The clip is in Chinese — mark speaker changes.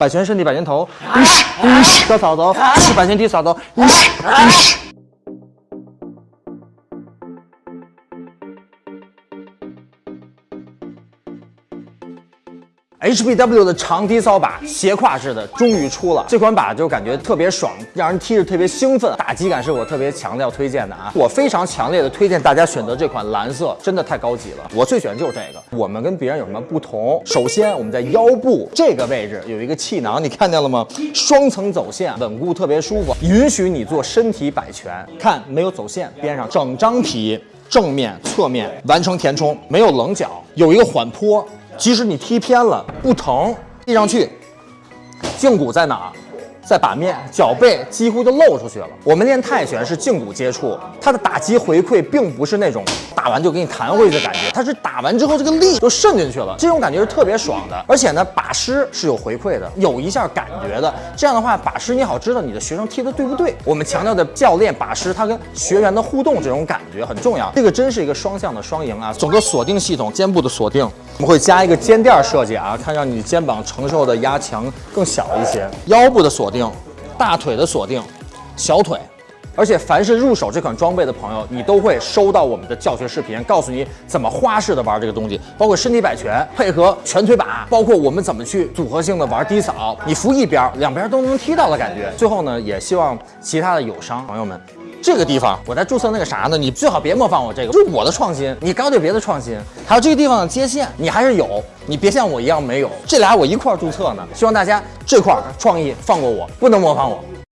Speaker 1: 摆拳身体，摆拳头，高扫帚，摆拳踢扫帚。HBW 的长低扫把，斜挎式的，终于出了。这款把就感觉特别爽，让人踢着特别兴奋，打击感是我特别强调推荐的啊！我非常强烈的推荐大家选择这款蓝色，真的太高级了。我最喜欢就是这个。我们跟别人有什么不同？首先，我们在腰部这个位置有一个气囊，你看见了吗？双层走线，稳固特别舒服，允许你做身体摆拳。看，没有走线，边上整张皮，正面、侧面完成填充，没有棱角，有一个缓坡。即使你踢偏了不疼，踢上去，胫骨在哪？在把面，脚背几乎就露出去了。我们练泰拳是胫骨接触，它的打击回馈并不是那种打完就给你弹回去的感觉，它是打完之后这个力就渗进去了，这种感觉是特别爽的。而且呢，把师是有回馈的，有一下感觉的。这样的话，把师你好知道你的学生踢的对不对。我们强调的教练把师他跟学员的互动这种感觉很重要。这个真是一个双向的双赢啊！整个锁定系统，肩部的锁定，我们会加一个肩垫设计啊，看让你肩膀承受的压强更小一些。腰部的锁定。大腿的锁定，小腿，而且凡是入手这款装备的朋友，你都会收到我们的教学视频，告诉你怎么花式的玩这个东西，包括身体摆拳配合拳腿把，包括我们怎么去组合性的玩低扫，你扶一边，两边都能踢到的感觉。最后呢，也希望其他的友商朋友们。这个地方我在注册那个啥呢？你最好别模仿我这个，这是我的创新。你搞点别的创新。还有这个地方的接线，你还是有，你别像我一样没有。这俩我一块注册呢。希望大家这块创意放过我，不能模仿我。